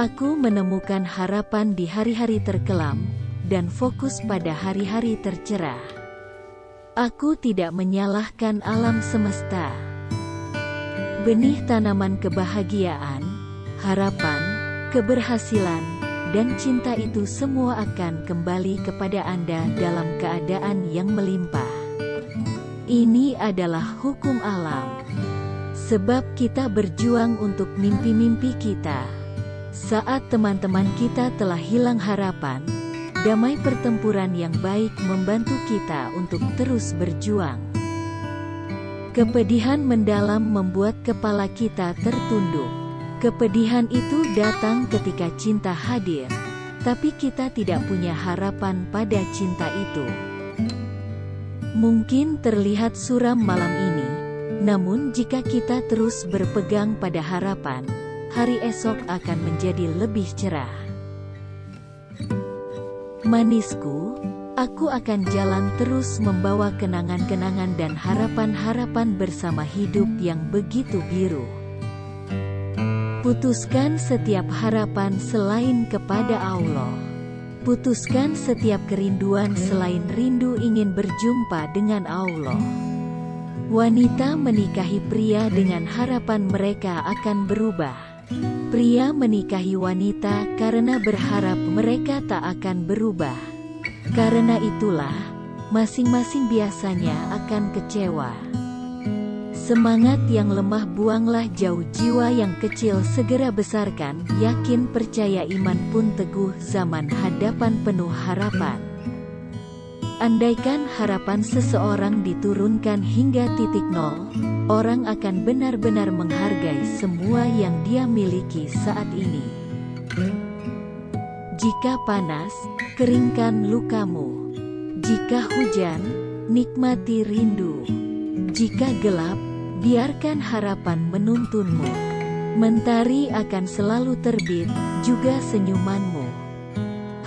Aku menemukan harapan di hari-hari terkelam, dan fokus pada hari-hari tercerah. Aku tidak menyalahkan alam semesta. Benih tanaman kebahagiaan, harapan, keberhasilan, dan cinta itu semua akan kembali kepada Anda dalam keadaan yang melimpah. Ini adalah hukum alam. Sebab kita berjuang untuk mimpi-mimpi kita. Saat teman-teman kita telah hilang harapan, damai pertempuran yang baik membantu kita untuk terus berjuang. Kepedihan mendalam membuat kepala kita tertunduk. Kepedihan itu datang ketika cinta hadir, tapi kita tidak punya harapan pada cinta itu. Mungkin terlihat suram malam ini, namun jika kita terus berpegang pada harapan, hari esok akan menjadi lebih cerah. Manisku, aku akan jalan terus membawa kenangan-kenangan dan harapan-harapan bersama hidup yang begitu biru. Putuskan setiap harapan selain kepada Allah. Putuskan setiap kerinduan selain rindu ingin berjumpa dengan Allah. Wanita menikahi pria dengan harapan mereka akan berubah. Pria menikahi wanita karena berharap mereka tak akan berubah. Karena itulah, masing-masing biasanya akan kecewa. Semangat yang lemah buanglah jauh jiwa yang kecil segera besarkan, yakin percaya iman pun teguh zaman hadapan penuh harapan. Andaikan harapan seseorang diturunkan hingga titik nol, orang akan benar-benar menghargai semua yang dia miliki saat ini. Jika panas, keringkan lukamu. Jika hujan, nikmati rindu. Jika gelap, biarkan harapan menuntunmu. Mentari akan selalu terbit, juga senyumanmu.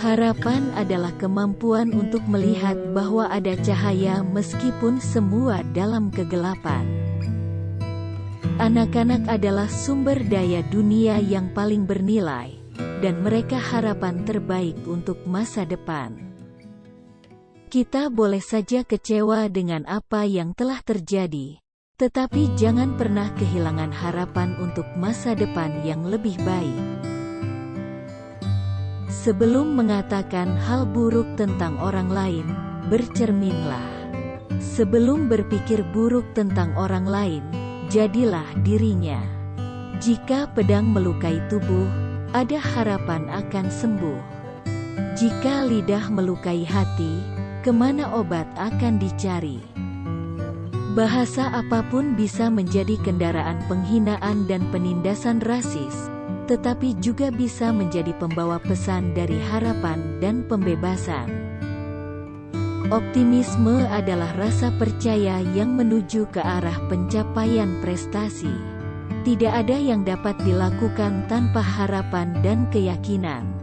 Harapan adalah kemampuan untuk melihat bahwa ada cahaya meskipun semua dalam kegelapan. Anak-anak adalah sumber daya dunia yang paling bernilai, dan mereka harapan terbaik untuk masa depan. Kita boleh saja kecewa dengan apa yang telah terjadi, tetapi jangan pernah kehilangan harapan untuk masa depan yang lebih baik. Sebelum mengatakan hal buruk tentang orang lain, bercerminlah. Sebelum berpikir buruk tentang orang lain, jadilah dirinya. Jika pedang melukai tubuh, ada harapan akan sembuh. Jika lidah melukai hati, ke mana obat akan dicari? Bahasa apa pun bisa menjadi kendaraan penghinaan dan penindasan rasis, tetapi juga bisa menjadi pembawa pesan dari harapan dan pembebasan. Optimisme adalah rasa percaya yang menuju ke arah pencapaian prestasi. Tidak ada yang dapat dilakukan tanpa harapan dan keyakinan.